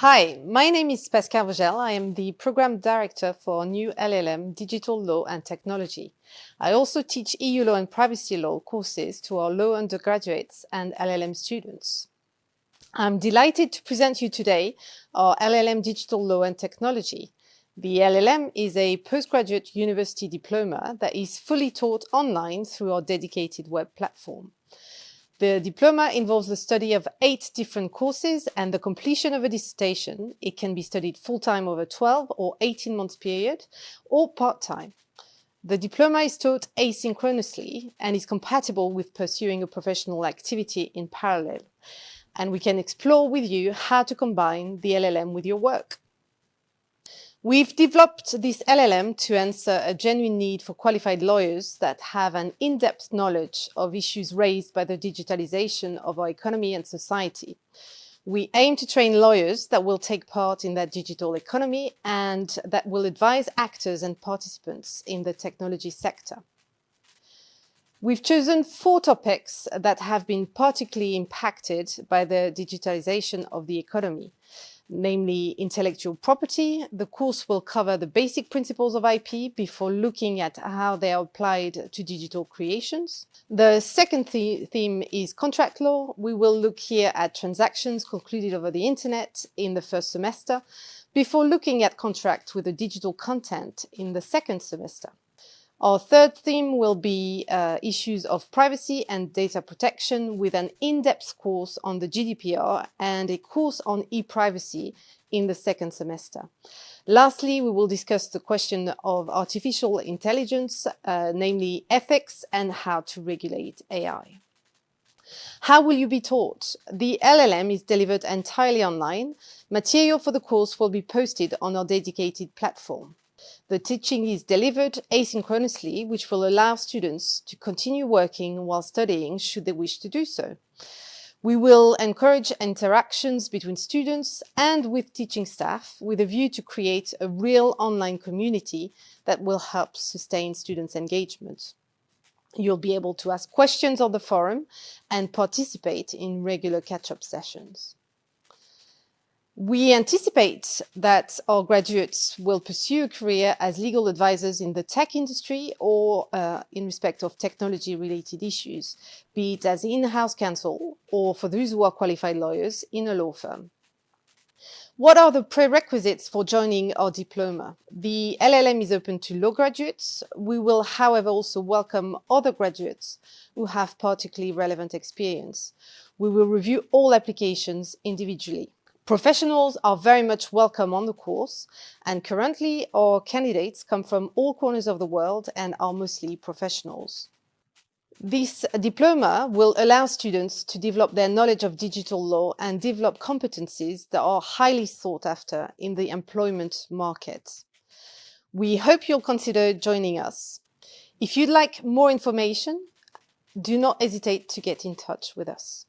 Hi, my name is Pascal Vogel. I am the Program Director for New LLM Digital Law and Technology. I also teach EU law and privacy law courses to our law undergraduates and LLM students. I'm delighted to present you today our LLM Digital Law and Technology. The LLM is a postgraduate university diploma that is fully taught online through our dedicated web platform. The diploma involves the study of eight different courses and the completion of a dissertation. It can be studied full-time over 12 or 18 months period or part-time. The diploma is taught asynchronously and is compatible with pursuing a professional activity in parallel. And we can explore with you how to combine the LLM with your work. We've developed this LLM to answer a genuine need for qualified lawyers that have an in-depth knowledge of issues raised by the digitalization of our economy and society. We aim to train lawyers that will take part in that digital economy and that will advise actors and participants in the technology sector. We've chosen four topics that have been particularly impacted by the digitalization of the economy namely intellectual property. The course will cover the basic principles of IP before looking at how they are applied to digital creations. The second th theme is contract law. We will look here at transactions concluded over the internet in the first semester before looking at contracts with the digital content in the second semester. Our third theme will be uh, issues of privacy and data protection with an in-depth course on the GDPR and a course on e-privacy in the second semester. Lastly, we will discuss the question of artificial intelligence, uh, namely ethics and how to regulate AI. How will you be taught? The LLM is delivered entirely online. Material for the course will be posted on our dedicated platform. The teaching is delivered asynchronously, which will allow students to continue working while studying should they wish to do so. We will encourage interactions between students and with teaching staff with a view to create a real online community that will help sustain students' engagement. You'll be able to ask questions on the forum and participate in regular catch-up sessions. We anticipate that our graduates will pursue a career as legal advisors in the tech industry or uh, in respect of technology-related issues, be it as in-house counsel or for those who are qualified lawyers in a law firm. What are the prerequisites for joining our diploma? The LLM is open to law graduates. We will, however, also welcome other graduates who have particularly relevant experience. We will review all applications individually. Professionals are very much welcome on the course and currently our candidates come from all corners of the world and are mostly professionals. This diploma will allow students to develop their knowledge of digital law and develop competencies that are highly sought after in the employment market. We hope you'll consider joining us. If you'd like more information, do not hesitate to get in touch with us.